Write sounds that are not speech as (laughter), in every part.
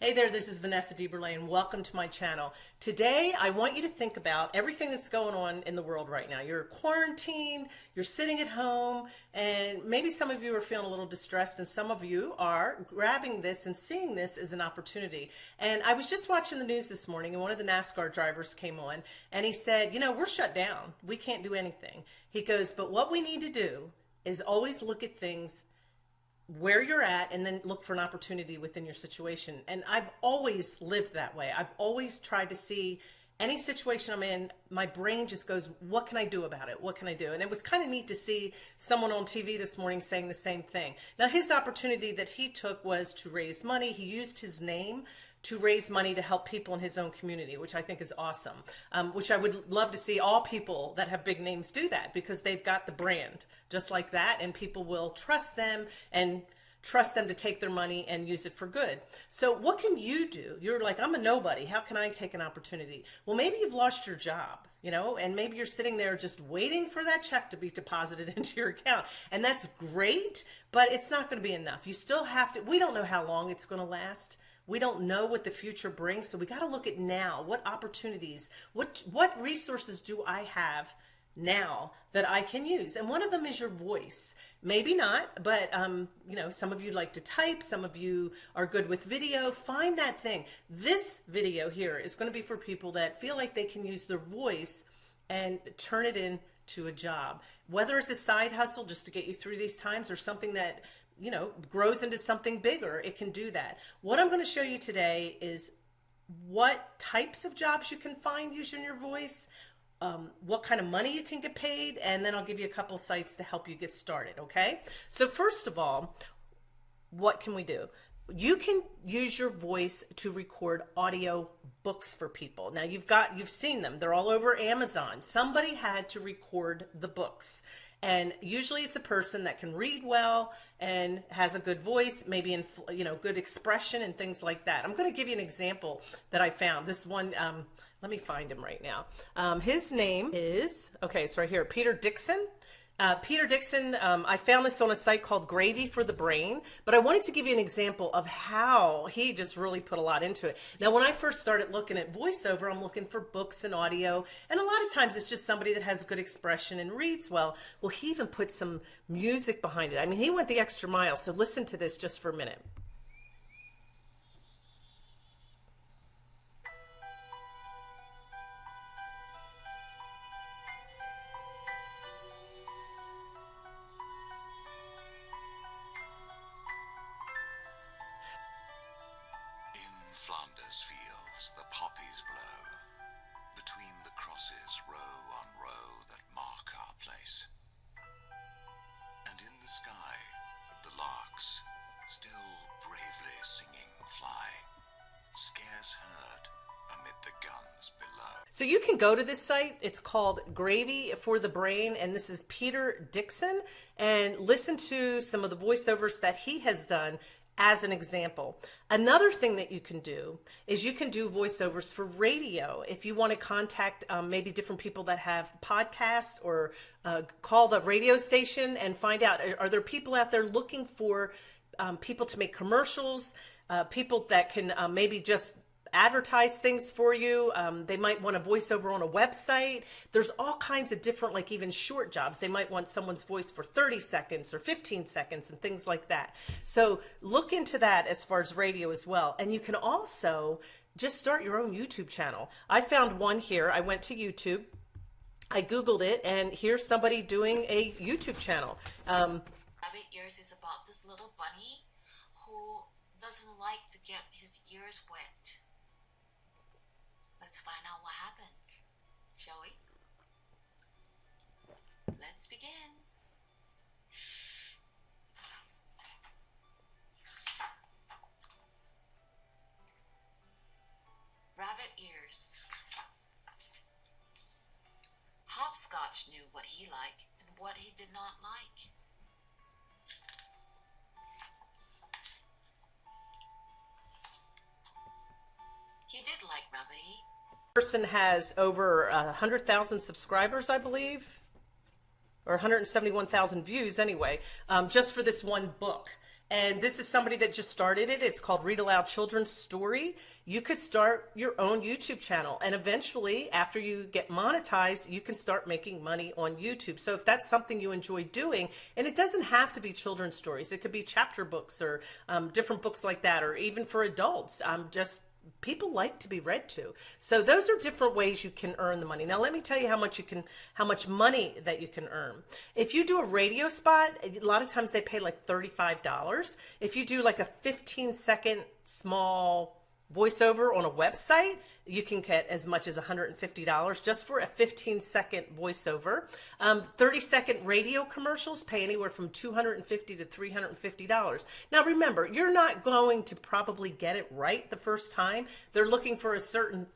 Hey there, this is Vanessa DeBurle and welcome to my channel. Today, I want you to think about everything that's going on in the world right now. You're quarantined, you're sitting at home, and maybe some of you are feeling a little distressed and some of you are grabbing this and seeing this as an opportunity. And I was just watching the news this morning and one of the NASCAR drivers came on and he said, you know, we're shut down. We can't do anything. He goes, but what we need to do is always look at things where you're at and then look for an opportunity within your situation. And I've always lived that way. I've always tried to see any situation I'm in, my brain just goes, what can I do about it? What can I do? And it was kind of neat to see someone on TV this morning saying the same thing. Now, his opportunity that he took was to raise money. He used his name to raise money to help people in his own community, which I think is awesome. Um, which I would love to see all people that have big names do that because they've got the brand just like that, and people will trust them and trust them to take their money and use it for good. So what can you do? You're like, I'm a nobody. How can I take an opportunity? Well, maybe you've lost your job, you know, and maybe you're sitting there just waiting for that check to be deposited (laughs) into your account. And that's great, but it's not going to be enough. You still have to, we don't know how long it's going to last. We don't know what the future brings. So we got to look at now, what opportunities, what, what resources do I have now that I can use? And one of them is your voice. Maybe not, but um, you know, some of you like to type, some of you are good with video. Find that thing. This video here is going to be for people that feel like they can use their voice and turn it into a job. Whether it's a side hustle just to get you through these times or something that you know, grows into something bigger, it can do that. What I'm going to show you today is what types of jobs you can find using your voice, um, what kind of money you can get paid, and then I'll give you a couple sites to help you get started, okay? So first of all, what can we do? You can use your voice to record audio books for people. Now you've got, you've seen them. They're all over Amazon. Somebody had to record the books. And usually it's a person that can read well and has a good voice, maybe in, you know, good expression and things like that. I'm going to give you an example that I found. This one, um, let me find him right now. Um, his name is, okay, it's right here, Peter Dixon. Uh, Peter Dixon, um, I found this on a site called Gravy for the Brain, but I wanted to give you an example of how he just really put a lot into it. Now, when I first started looking at voiceover, I'm looking for books and audio, and a lot of times it's just somebody that has good expression and reads well. Well, he even put some music behind it. I mean, he went the extra mile, so listen to this just for a minute. Flanders fields the poppies blow, between the crosses row on row that mark our place. And in the sky, the larks, still bravely singing fly, scarce heard amid the guns below. So you can go to this site. It's called Gravy for the Brain, and this is Peter Dixon, and listen to some of the voiceovers that he has done as an example. Another thing that you can do is you can do voiceovers for radio. If you want to contact um, maybe different people that have podcasts or uh, call the radio station and find out, are, there people out there looking for um, people to make commercials, uh, people that can uh, maybe just advertise things for you. Um, they might want a voiceover on a website. There's all kinds of different, like even short jobs. They might want someone's voice for 30 seconds or 15 seconds and things like that. So look into that as far as radio as well. And you can also just start your own YouTube channel. I found one here. I went to YouTube. I Googled it and here's somebody doing a YouTube channel. Um, Rabbit Ears is about this little bunny who doesn't like to get his ears wet. Let's find out what happens, shall we? Let's begin. Rabbit ears. Hopscotch knew what he liked and what he did not like. Person has over a hundred thousand subscribers, I believe, or 171,000 views anyway, um, just for this one book. And this is somebody that just started it. It's called Read Aloud Children's Story. You could start your own YouTube channel. And eventually, after you get monetized, you can start making money on YouTube. So if that's something you enjoy doing, and it doesn't have to be children's stories, it could be chapter books or um, different books like that, or even for adults, um, just people like to be read to. So those are different ways you can earn the money. Now let me tell you how much you can how much money that you can earn. If you do a radio spot, a lot of times they pay like $35. If you do like a 15 second small voiceover on a website, you can get as much as $150 just for a 15 second voiceover. Um, 30 second radio commercials pay anywhere from $250 to $350. Now remember, you're not going to probably get it right the first time. They're looking for a certain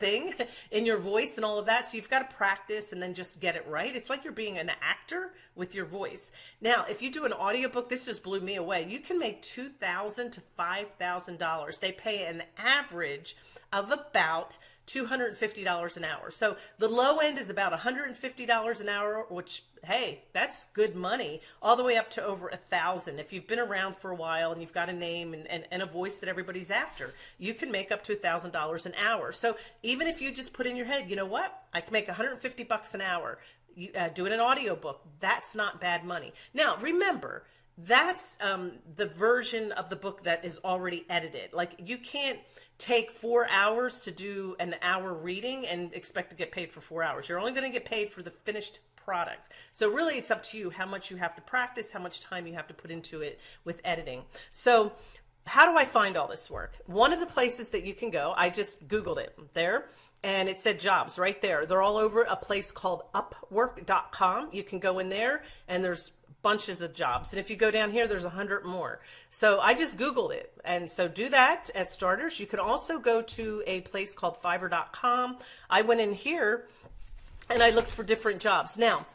thing (laughs) in your voice and all of that. So you've got to practice and then just get it right. It's like you're being an actor with your voice. Now, if you do an audiobook, this just blew me away. You can make $2,000 to $5,000. They pay an average of about $250 an hour. So the low end is about $150 an hour, which, hey, that's good money, all the way up to over a thousand. If you've been around for a while and you've got a name and, and, and a voice that everybody's after, you can make up to a thousand dollars an hour. So even if you just put in your head, you know what, I can make 150 bucks an hour, you, uh, doing an audiobook, that's not bad money. Now, remember, that's um, the version of the book that is already edited. Like you can't take four hours to do an hour reading and expect to get paid for four hours. You're only going to get paid for the finished product. So really it's up to you how much you have to practice, how much time you have to put into it with editing. So how do I find all this work? One of the places that you can go, I just Googled it there and it said jobs right there. They're all over a place called upwork.com. You can go in there and there's bunches of jobs. And if you go down here, there's a hundred more. So I just Googled it. And so do that as starters. You can also go to a place called fiverr.com. I went in here and I looked for different jobs. Now,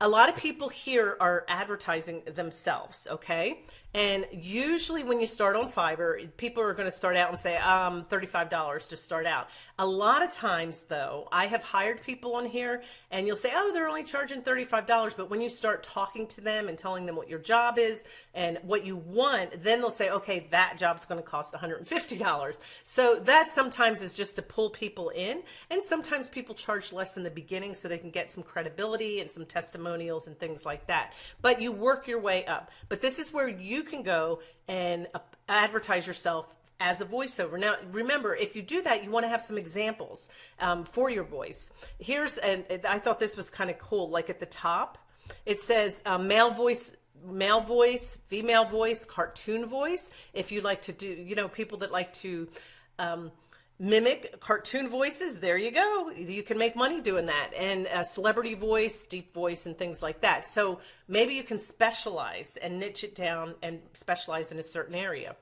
a lot of people here are advertising themselves, okay? And usually when you start on Fiverr, people are going to start out and say, um, $35 to start out. A lot of times though, I have hired people on here and you'll say, oh, they're only charging $35. But when you start talking to them and telling them what your job is and what you want, then they'll say, okay, that job's going to cost $150. So that sometimes is just to pull people in. And sometimes people charge less in the beginning so they can get some credibility and some testimonials and things like that. But you work your way up. But this is where you can go and advertise yourself as a voiceover. Now, remember, if you do that, you want to have some examples um, for your voice. Here's, and I thought this was kind of cool, like at the top, it says uh, male voice male voice, female voice, cartoon voice. If you like to do, you know, people that like to um, mimic cartoon voices, there you go. You can make money doing that. And a celebrity voice, deep voice, and things like that. So maybe you can specialize and niche it down and specialize in a certain area.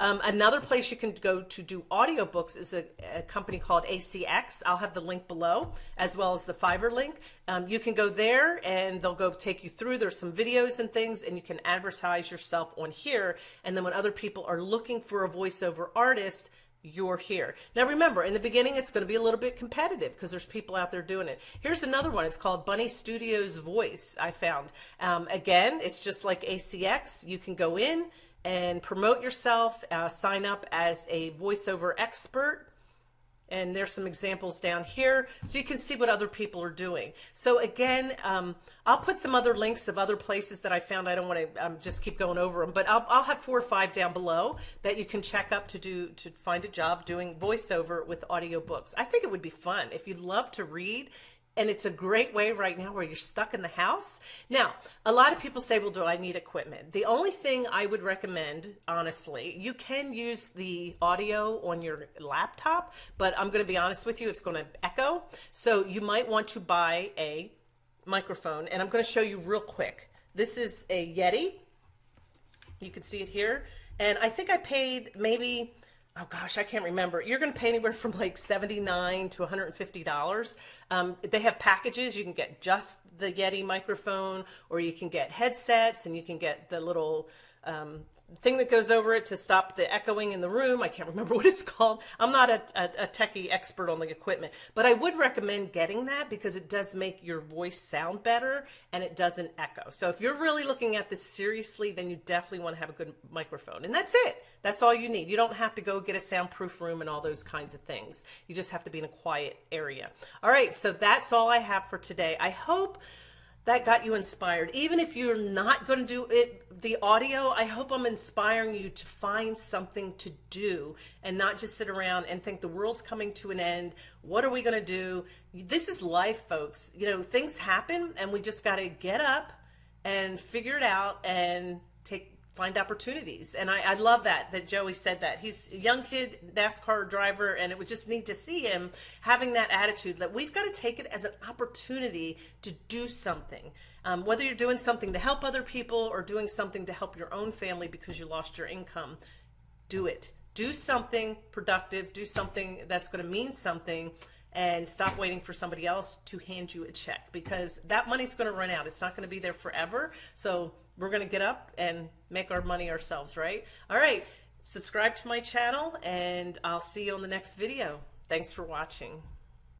Um, another place you can go to do audiobooks is a, a, company called ACX. I'll have the link below as well as the Fiverr link. Um, you can go there and they'll go take you through. There's some videos and things and you can advertise yourself on here. And then when other people are looking for a voiceover artist, you're here. Now remember, in the beginning, it's going to be a little bit competitive because there's people out there doing it. Here's another one. It's called Bunny Studios Voice, I found. Um, again, it's just like ACX. You can go in and promote yourself, uh, sign up as a voiceover expert, and there's some examples down here so you can see what other people are doing. So again, um, I'll put some other links of other places that I found. I don't want to um, just keep going over them, but I'll, I'll have four or five down below that you can check up to do to find a job doing voiceover with audiobooks. I think it would be fun if you'd love to read and it's a great way right now where you're stuck in the house. Now, a lot of people say, well, do I need equipment? The only thing I would recommend, honestly, you can use the audio on your laptop, but I'm going to be honest with you, it's going to echo. So you might want to buy a microphone, and I'm going to show you real quick. This is a Yeti. You can see it here. And I think I paid maybe oh gosh, I can't remember. You're going to pay anywhere from like 79 to $150. Um, they have packages. You can get just the Yeti microphone, or you can get headsets, and you can get the little um, thing that goes over it to stop the echoing in the room. I can't (laughs) remember what it's called. I'm not a, a, a, techie expert on the equipment, but I would recommend getting that because it does make your voice sound better and it doesn't echo. So if you're really looking at this seriously, then you definitely want to have a good microphone. And that's it. That's all you need. You don't have to go get a soundproof room and all those kinds of things. You just have to be in a quiet area. All right, so that's all I have for today. I hope that got you inspired. Even if you're not going to do it, the audio, I hope I'm inspiring you to find something to do and not just sit around and think the world's coming to an end. What are we going to do? This is life, folks. You know, things happen and we just got to get up and figure it out and take find opportunities. And I, I, love that, that Joey said that. He's a young kid, NASCAR driver, and it was just neat to see him having that attitude that we've got to take it as an opportunity to do something. Um, whether you're doing something to help other people or doing something to help your own family because you lost your income, do it. Do something productive, do something that's going to mean something and stop waiting for somebody else to hand you a check because that money's going to run out. It's not going to be there forever. So we're going to get up and make our money ourselves, right? All right. Subscribe to my channel and I'll see you on the next video. Thanks for watching.